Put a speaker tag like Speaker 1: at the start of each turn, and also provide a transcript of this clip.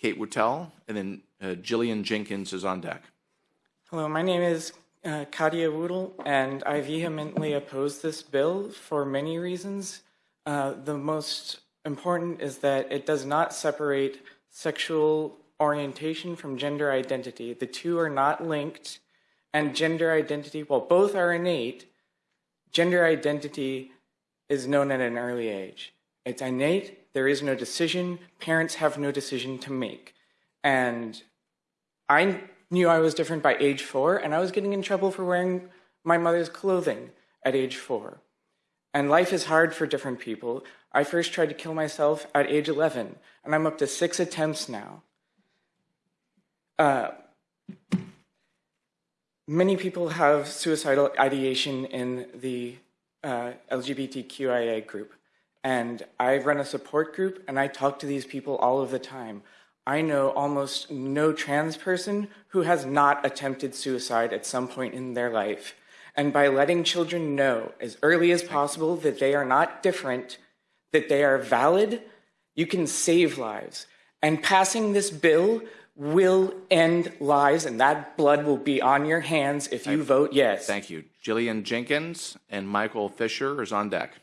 Speaker 1: Kate Wootel, and then uh, Jillian Jenkins is on deck.
Speaker 2: Hello, my name is uh, Kadia Woodle, and I vehemently oppose this bill for many reasons. Uh, the most important is that it does not separate sexual orientation from gender identity. The two are not linked, and gender identity, while both are innate, gender identity is known at an early age. It's innate, there is no decision, parents have no decision to make. And I knew I was different by age four, and I was getting in trouble for wearing my mother's clothing at age four. And life is hard for different people. I first tried to kill myself at age 11, and I'm up to six attempts now. Uh, many people have suicidal ideation in the uh, LGBTQIA group. And I run a support group and I talk to these people all of the time. I know almost no trans person who has not attempted suicide at some point in their life. And by letting children know as early as possible that they are not different, that they are valid, you can save lives. And passing this bill will end lives, and that blood will be on your hands if you vote yes.
Speaker 1: Thank you. Jillian Jenkins and Michael Fisher is on deck.